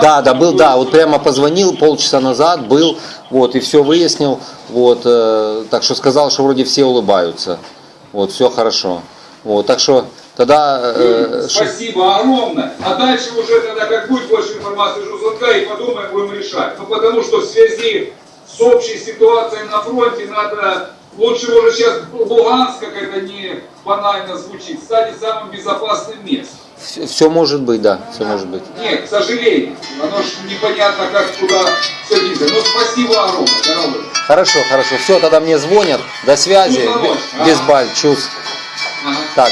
Да, да, был, да, вот прямо позвонил полчаса назад, был, вот, и все выяснил, вот, э, так что сказал, что вроде все улыбаются, вот, все хорошо, вот, так что тогда... э, ш- Спасибо огромное. А дальше уже тогда, как будет больше информации из звонка, и подумаем, будем решать. Ну, потому что в связи с общей ситуацией на фронте надо, лучше уже сейчас Луганск, как это не банально звучит, стать самым безопасным местом. Все может быть, да, все может быть. Нет, к сожалению, оно ж непонятно, как туда все двигаться. Но спасибо огромное, дорогой. Хорошо, хорошо, все, тогда мне звонят, до связи, Ну, давай. без баль, чувств. Ага. Так,